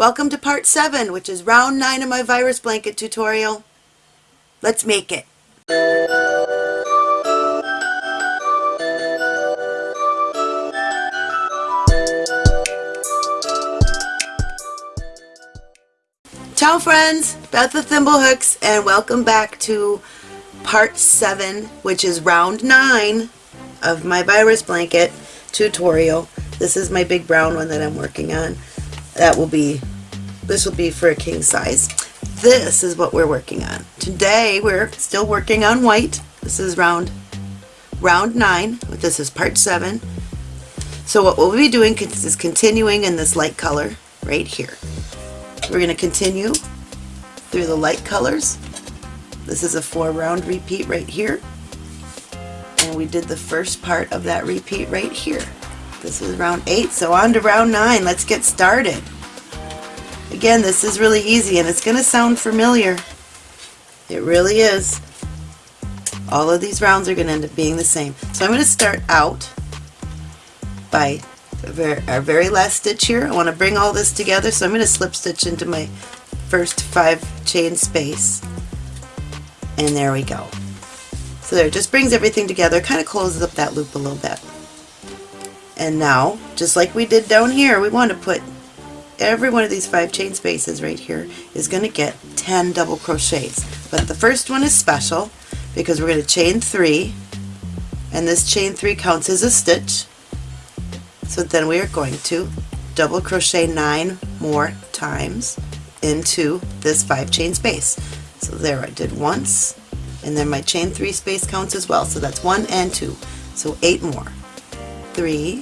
Welcome to part 7, which is round 9 of my virus blanket tutorial. Let's make it. Ciao friends, Beth the Thimblehooks and welcome back to part 7, which is round 9 of my virus blanket tutorial. This is my big brown one that I'm working on. That will be, this will be for a king size. This is what we're working on. Today we're still working on white. This is round, round 9. This is part 7. So what we'll be doing is continuing in this light color right here. We're going to continue through the light colors. This is a four round repeat right here. And we did the first part of that repeat right here. This is round eight, so on to round nine. Let's get started. Again, this is really easy and it's going to sound familiar. It really is. All of these rounds are going to end up being the same. So I'm going to start out by our very last stitch here. I want to bring all this together, so I'm going to slip stitch into my first five chain space. And there we go. So there, it just brings everything together, kind of closes up that loop a little bit. And now, just like we did down here, we want to put every one of these five chain spaces right here is going to get 10 double crochets. But the first one is special because we're going to chain three, and this chain three counts as a stitch. So then we are going to double crochet nine more times into this five chain space. So there I did once, and then my chain three space counts as well. So that's one and two. So eight more. Three,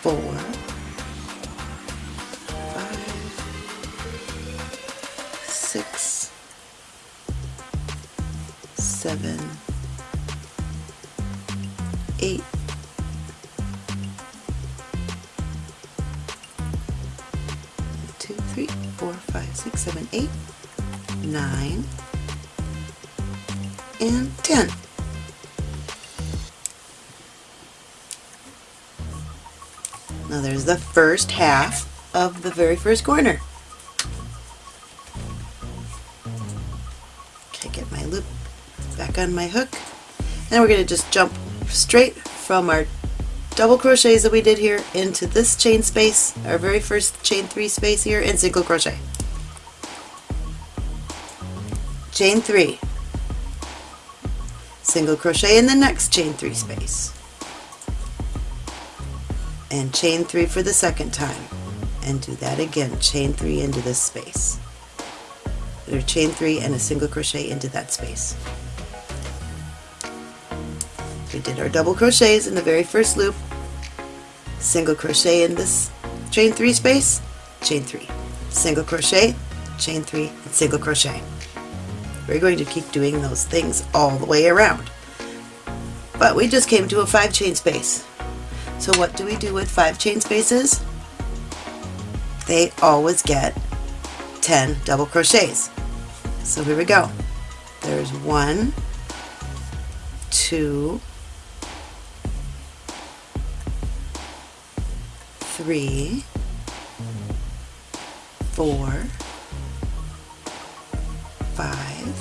four, five, six, seven, eight, two, three, four, five, six, seven, eight, nine, and ten. Now there's the first half of the very first corner. Okay, get my loop back on my hook. And we're going to just jump straight from our double crochets that we did here into this chain space, our very first chain three space here, and single crochet. Chain three, single crochet in the next chain three space, and chain three for the second time, and do that again, chain three into this space, or chain three and a single crochet into that space. We did our double crochets in the very first loop, single crochet in this chain three space, chain three, single crochet, chain three, and single crochet. We're going to keep doing those things all the way around. But we just came to a five chain space. So what do we do with five chain spaces? They always get 10 double crochets. So here we go. There's one, two, three, four, five,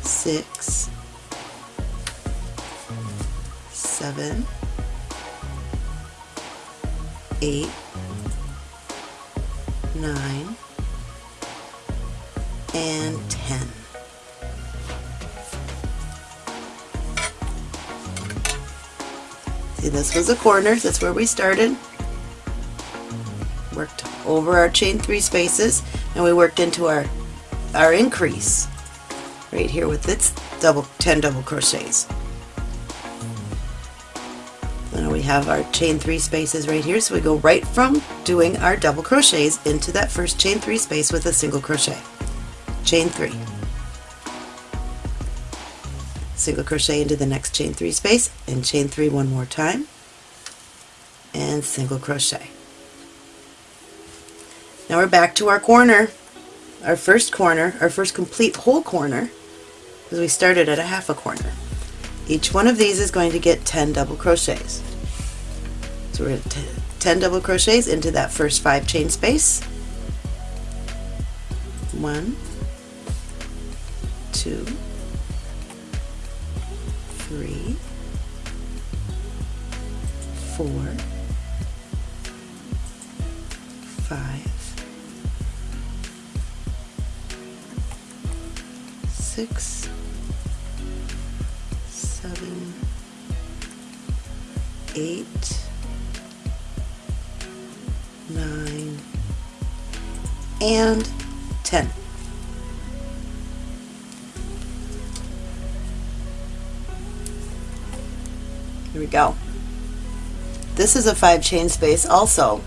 six, seven, eight, nine, and ten. See, this was a corner. That's where we started. Worked over our chain three spaces, and we worked into our our increase right here with its double 10 double crochets. Now we have our chain three spaces right here, so we go right from doing our double crochets into that first chain three space with a single crochet. Chain three. Single crochet into the next chain three space and chain three one more time and single crochet. Now we're back to our corner, our first corner, our first complete whole corner, because we started at a half a corner. Each one of these is going to get 10 double crochets. So we're going to 10 double crochets into that first five chain space. One, two, three, four, five, six, seven, eight, nine, and 10. Here we go. This is a five chain space also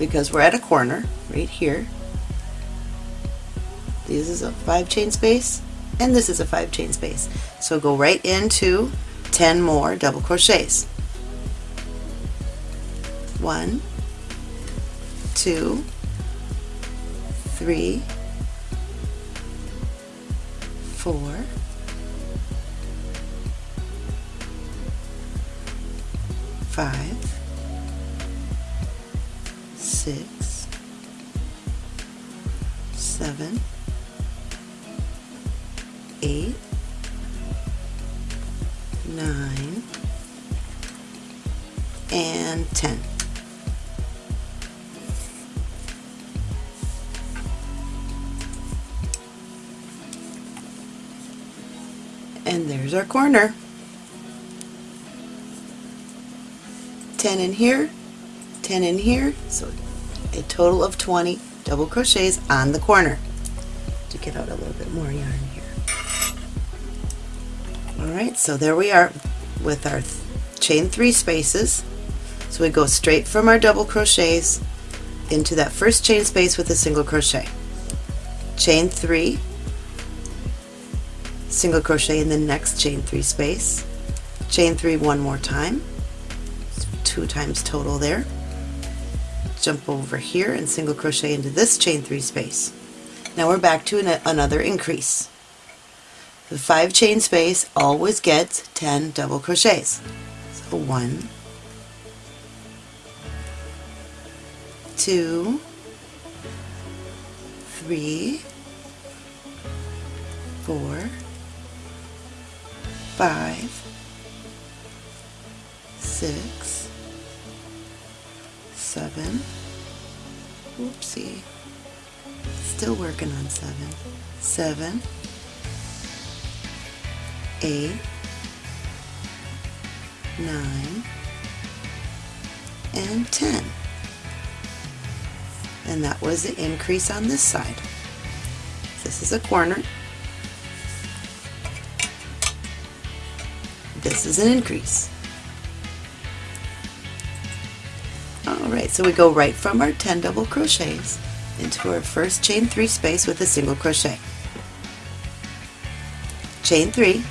because we're at a corner right here. This is a five chain space and this is a five chain space. So go right into 10 more double crochets. One, two, three, four, five, six, seven, eight, nine, and ten. And there's our corner. 10 in here, 10 in here, so a total of 20 double crochets on the corner. To get out a little bit more yarn here. Alright, so there we are with our chain three spaces. So we go straight from our double crochets into that first chain space with a single crochet. Chain three, single crochet in the next chain three space, chain three one more time, two times total there, jump over here and single crochet into this chain three space. Now we're back to an, another increase. The five chain space always gets 10 double crochets. So one, two, three, four, five, six, seven, whoopsie, still working on seven, seven, eight, nine, and 10. And that was the increase on this side. This is a corner. This is an increase. Alright, so we go right from our 10 double crochets into our first chain 3 space with a single crochet. Chain 3,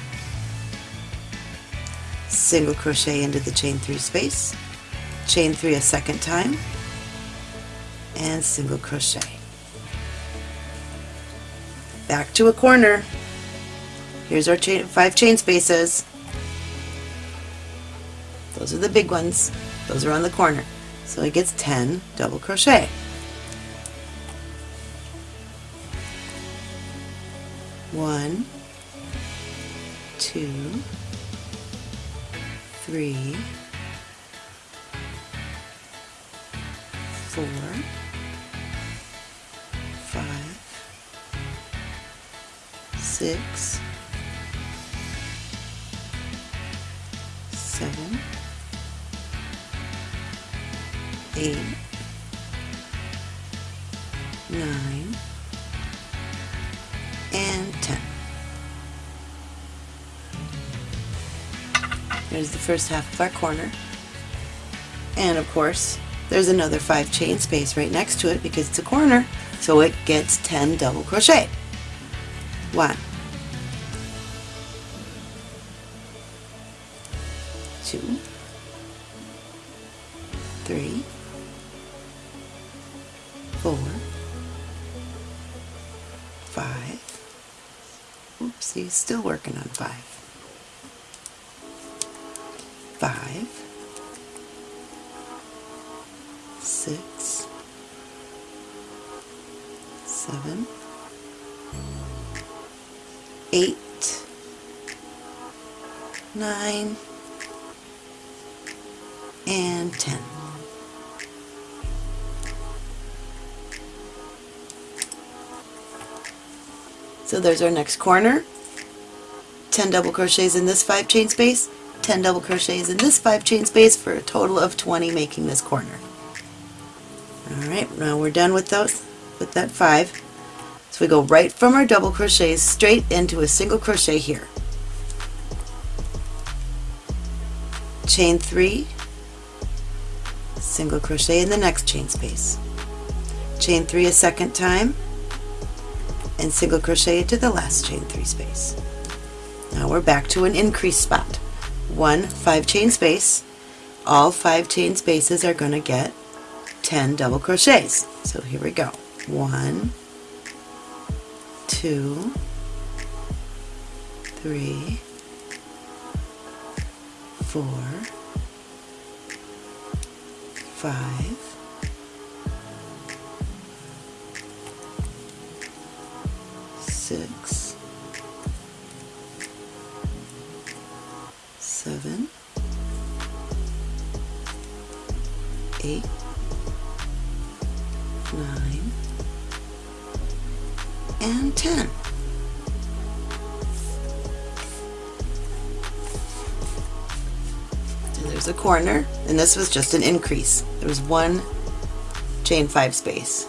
single crochet into the chain 3 space, chain 3 a second time, and single crochet. Back to a corner. Here's our chain, five chain spaces. Those are the big ones. Those are on the corner. So it gets 10 double crochet. One, two, three, four, five, six, seven, eight, nine, There's the first half of our corner. And of course, there's another five chain space right next to it because it's a corner, so it gets 10 double crochet. One, two, three, four, five, oopsie, She's still working on five. Five, six, seven, eight, nine, and ten. So there's our next corner. 10 double crochets in this 5 chain space, 10 double crochets in this 5 chain space for a total of 20 making this corner. Alright, now we're done with those, with that 5. So we go right from our double crochets straight into a single crochet here. Chain 3, single crochet in the next chain space. Chain 3 a second time, and single crochet into the last chain 3 space. Now we're back to an increase spot. One 5 chain space. All 5 chain spaces are going to get 10 double crochets. So here we go. One, two, three, four, five, six, corner, and this was just an increase. There was one chain five space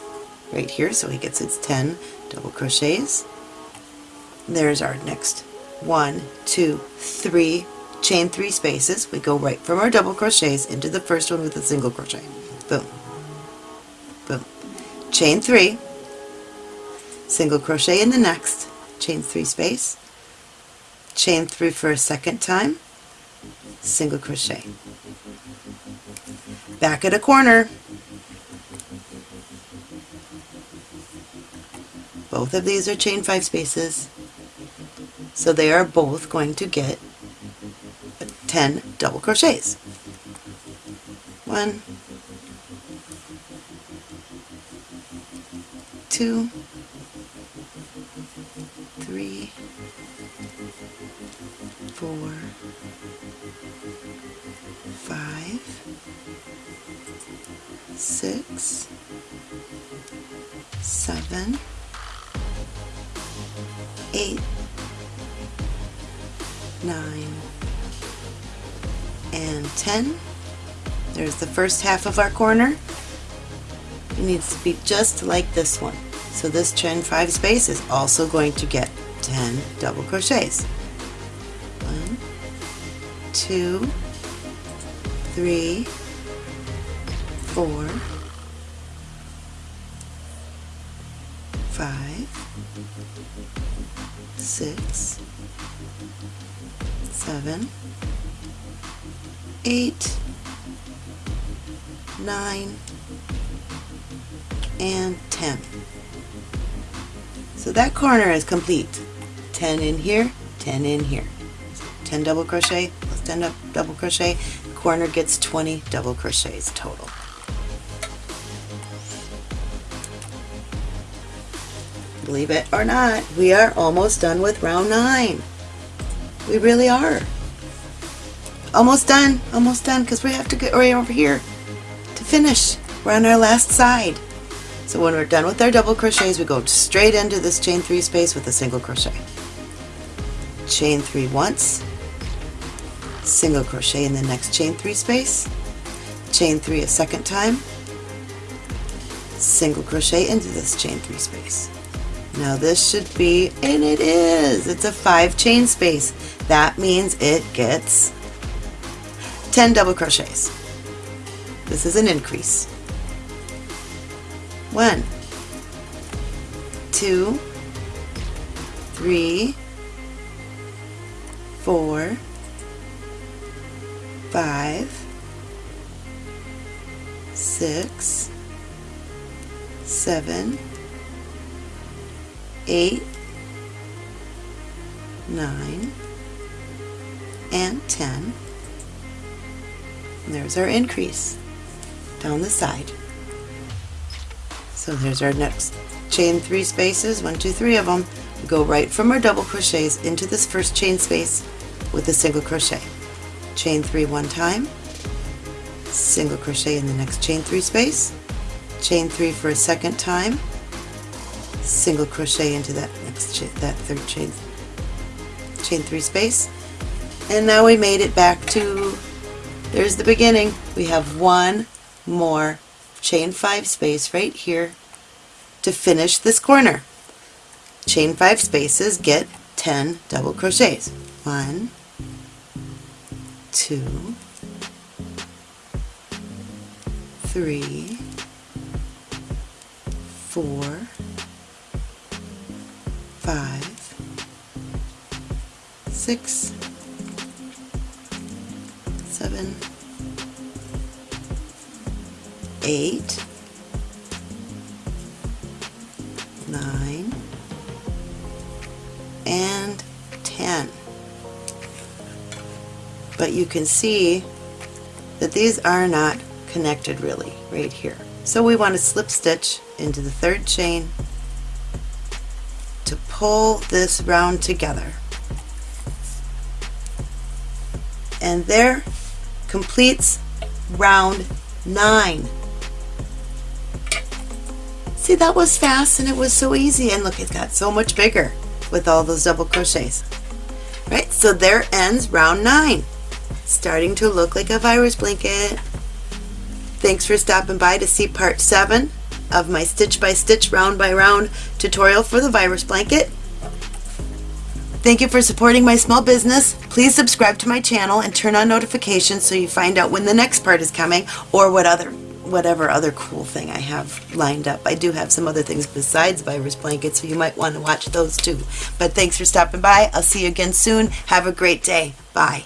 right here, so he gets his 10 double crochets. There's our next one, two, three, chain three spaces. We go right from our double crochets into the first one with a single crochet. Boom, boom. Chain three, single crochet in the next, chain three space, chain three for a second time, single crochet. Back at a corner, Both of these are chain five spaces, so they are both going to get 10 double crochets. One, two, six, seven, eight, nine, and 10. There's the first half of our corner. It needs to be just like this one. So this chain 5 space is also going to get 10 double crochets. One, two, three, four, five, six, seven, eight, nine, and 10. So that corner is complete. 10 in here, 10 in here. 10 double crochet plus 10 double crochet, corner gets 20 double crochets total. Believe it or not, we are almost done with round 9. We really are. Almost done, almost done, because we have to get right over here to finish. We're on our last side. So when we're done with our double crochets, we go straight into this chain 3 space with a single crochet. Chain 3 once, single crochet in the next chain 3 space, chain 3 a second time, single crochet into this chain 3 space. Now this should be, and it is, it's a 5 chain space. That means it gets 10 double crochets. This is an increase. One, two, three, four, five, six, seven, eight, 9, and 10. And there's our increase down the side. So there's our next chain three spaces, one, two, three of them. We go right from our double crochets into this first chain space with a single crochet. Chain three one time, single crochet in the next chain three space, chain three for a second time, single crochet into that next that third chain chain three space, and now we made it back to there's the beginning. We have one more chain five space right here to finish this corner. Chain five spaces get 10 double crochets. One, two, three, four, five, six, seven, eight, nine, and 10. But you can see that these are not connected really right here. So we want to slip stitch into the third chain pull this round together. And there completes round 9. See that was fast and it was so easy and look it got so much bigger with all those double crochets. Right, so there ends round 9. Starting to look like a virus blanket. Thanks for stopping by to see part 7 of my stitch by stitch round by round tutorial for the virus blanket. Thank you for supporting my small business. Please subscribe to my channel and turn on notifications so you find out when the next part is coming or what other whatever other cool thing I have lined up. I do have some other things besides virus blankets, so you might want to watch those too. But thanks for stopping by. I'll see you again soon. Have a great day. Bye.